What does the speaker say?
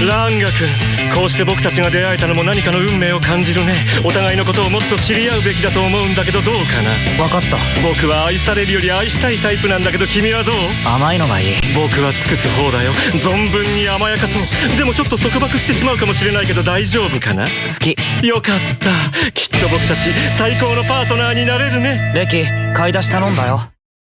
ランガ君こうして僕たちが出会えたのも何かの運命を感じるね。お互いのことをもっと知り合うべきだと思うんだけどどうかな。分かった。僕は愛されるより愛したいタイプなんだけど君はどう？甘いのがいい。僕は尽くす方だよ。存分に甘やかそうでもちょっと束縛してしまうかもしれないけど大丈夫かな？好き。よかった。きっと僕たち最高のパートナーになれるね。レキ買い出し頼んだよ。